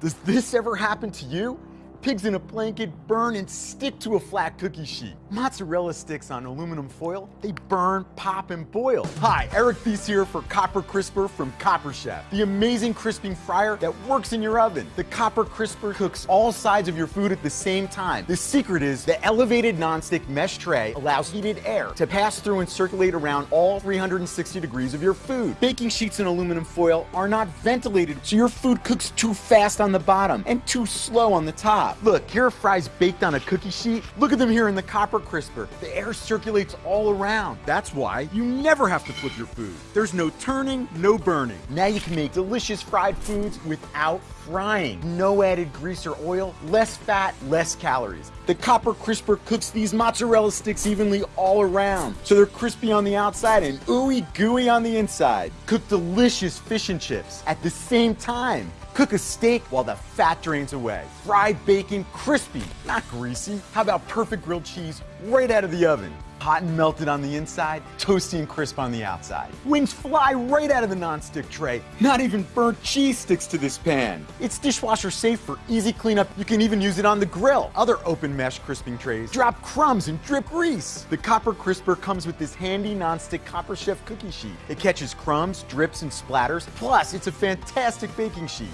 Does this ever happen to you? Pigs in a blanket burn and stick to a flat cookie sheet. Mozzarella sticks on aluminum foil, they burn, pop, and boil. Hi, Eric Theiss here for Copper Crisper from Copper Chef, the amazing crisping fryer that works in your oven. The Copper Crisper cooks all sides of your food at the same time. The secret is the elevated nonstick mesh tray allows heated air to pass through and circulate around all 360 degrees of your food. Baking sheets in aluminum foil are not ventilated, so your food cooks too fast on the bottom and too slow on the top. Look, here are fries baked on a cookie sheet. Look at them here in the copper crisper. The air circulates all around. That's why you never have to flip your food. There's no turning, no burning. Now you can make delicious fried foods without frying. No added grease or oil, less fat, less calories. The copper crisper cooks these mozzarella sticks evenly all around, so they're crispy on the outside and ooey gooey on the inside. Cook delicious fish and chips at the same time. Cook a steak while the fat drains away. Fried bacon, crispy, not greasy. How about perfect grilled cheese right out of the oven? Hot and melted on the inside, toasty and crisp on the outside. Wings fly right out of the non-stick tray. Not even burnt cheese sticks to this pan. It's dishwasher safe for easy cleanup. You can even use it on the grill. Other open mesh crisping trays drop crumbs and drip grease. The Copper Crisper comes with this handy non-stick Copper Chef cookie sheet. It catches crumbs, drips, and splatters. Plus, it's a fantastic baking sheet.